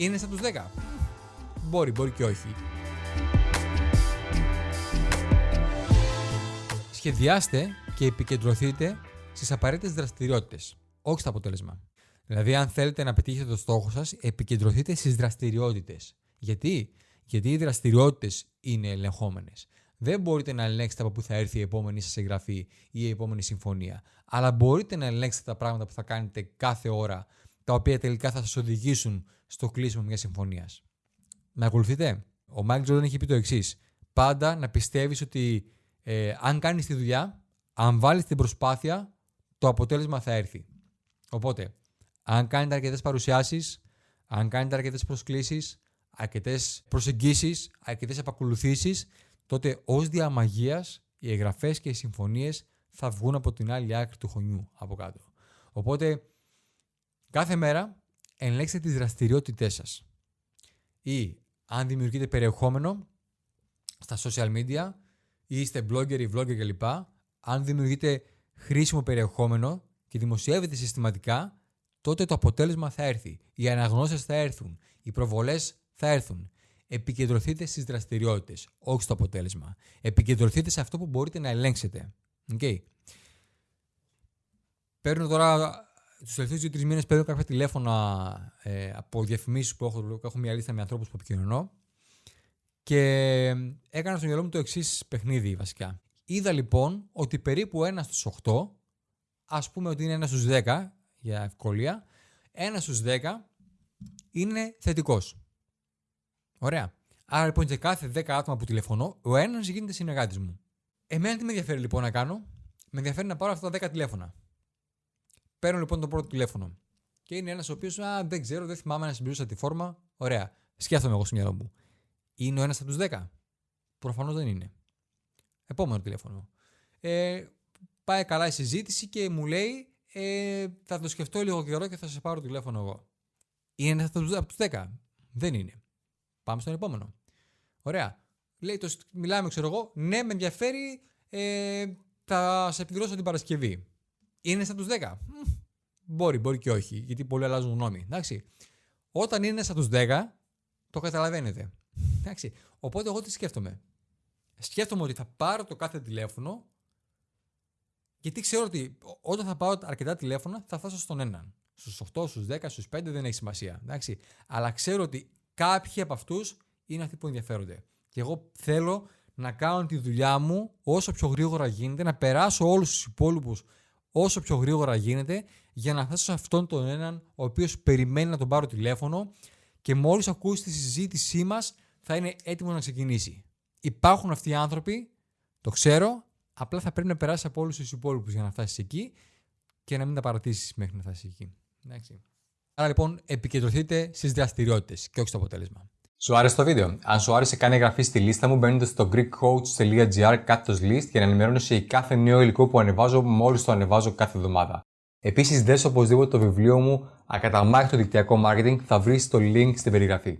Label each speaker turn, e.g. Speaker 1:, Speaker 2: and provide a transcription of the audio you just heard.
Speaker 1: Είναι στα τους 10. Μπορεί, μπορεί και όχι. Σχεδιάστε και επικεντρωθείτε στις απαραίτητες δραστηριότητες, όχι στο αποτέλεσμα. Δηλαδή, αν θέλετε να πετύχετε το στόχο σας, επικεντρωθείτε στις δραστηριότητες. Γιατί; Γιατί οι δραστηριότητες είναι ελεγχόμενες. Δεν μπορείτε να ελέγξετε από πού θα έρθει η επόμενη σας εγγραφή ή η επόμενη συμφωνία. Αλλά μπορείτε να ελέγξετε τα πράγματα που θα κάνετε κάθε ώρα, τα οποία τελικά θα σας οδηγήσουν στο κλείσιμο μιας συμφωνίας. Με ακολουθείτε; Ο Μάικλ Τζόρνταν έχει πει το εξής. Πάντα να πιστεύεις ότι ε, αν κάνεις τη δουλειά, αν βάλεις την προσπάθεια, το αποτέλεσμα θα έρθει. Οπότε, αν κάνετε αρκετές παρουσιάσεις, αν κάνετε αρκετές προσκλήσεις, αρκετές προσεγγίσεις, αρκετές επακολουθήσεις, τότε ως διαμαγείας οι εγγραφές και οι συμφωνίες θα βγουν από την άλλη άκρη του χωνιού από κάτω. Οπότε, κάθε μέρα ελέγξτε τις δραστηριότητές σας. Ή αν δημιουργείτε περιεχόμενο στα social media ή είστε blogger ή vlogger κλπ. Αν δημιουργείτε χρήσιμο περιεχόμενο και δημοσιεύετε συστηματικά, τότε το αποτέλεσμα θα έρθει. Οι αναγνώσεις θα έρθουν. Οι προβολές θα έρθουν. Επικεντρωθείτε στις δραστηριότητες, όχι στο αποτέλεσμα. Επικεντρωθείτε σε αυτό που μπορείτε να ελέγξετε. Okay. Παίρνω τώρα τους τελευταίους δύο-τρεις μήνες παίρνω κάποια τηλέφωνα ε, από διαφημίσεις που έχω, έχω μια λίστα με ανθρώπους που επικοινωνώ. Και έκανα στο μυαλό μου το εξής παιχνίδι βασικά. Είδα λοιπόν ότι περίπου ένας στους 8, ας πούμε ότι είναι ένας στους 10 για ευκολία, ένας στους 10 είναι θετικός. Ωραία. Άρα λοιπόν σε κάθε 10 άτομα που τηλεφωνώ, ο ένας γίνεται συνεργάτης μου. Εμένα τι με ενδιαφέρει λοιπόν να κάνω, με ενδιαφέρει να πάρω αυτά τα 10 τηλέφωνα. Παίρνω λοιπόν το πρώτο τηλέφωνο. Και είναι ένας ο οποίος, δεν ξέρω, δεν θυμάμαι να συμπληρώσα τη φόρμα. Ωραία. Σκέφτομαι εγώ στο μυαλό μου. Είναι ο ένας από τους 10. Προφανώς δεν είναι. Επόμενο τηλέφωνο. Ε, πάει καλά η συζήτηση και μου λέει ε, θα το σκεφτώ λίγο καιρό και θα σε πάρω τηλέφωνο εγώ. Είναι ένας από τους 10. Δεν είναι. Πάμε στον επόμενο. Ωραία. Λέει, το, μιλάμε, ξέρω εγώ. Ναι, με ενδιαφέρει. Ε, θα σε επιδρώσω την Παρασκευή. Είναι σαν τους 10. Μπορεί, μπορεί και όχι, γιατί πολλοί αλλάζουν γνώμη. Εντάξει. Όταν είναι σαν τους 10, το καταλαβαίνετε. Εντάξει. Οπότε εγώ τι σκέφτομαι. Σκέφτομαι ότι θα πάρω το κάθε τηλέφωνο γιατί ξέρω ότι όταν θα πάρω αρκετά τηλέφωνα θα φτάσω στον έναν. Στους 8, στους 10, στους 5 δεν έχει σημασία. Εντάξει. Αλλά ξέρω ότι κάποιοι από αυτούς είναι αυτοί που ενδιαφέρονται. Και εγώ θέλω να κάνω τη δουλειά μου όσο πιο γρήγορα γίνεται, να περάσω όλους τους υπόλοιπους όσο πιο γρήγορα γίνεται για να φτάσω σε αυτόν τον έναν ο οποίος περιμένει να τον πάρω τηλέφωνο και μόλις ακούσει τη συζήτησή μας θα είναι έτοιμος να ξεκινήσει. Υπάρχουν αυτοί οι άνθρωποι, το ξέρω, απλά θα πρέπει να περάσεις από όλους τους υπόλοιπους για να φτάσεις εκεί και να μην τα παρατήσεις μέχρι να φτάσεις εκεί. Εντάξει. Άρα λοιπόν επικεντρωθείτε στις δραστηριότητες και όχι στο αποτέλεσμα.
Speaker 2: Σου άρεσε το βίντεο; Αν σου άρεσε, κάνει εγγραφή στη λίστα μου μπαίνοντα στο greekcoach.gr κάθετο list για να ενημερώνεσαι για κάθε νέο υλικό που ανεβάζω μόλις το ανεβάζω κάθε εβδομάδα. Επίσης, δες οπωσδήποτε το βιβλίο μου Ακαταμάχητο δικτυακό marketing θα βρεις το link στην περιγραφή.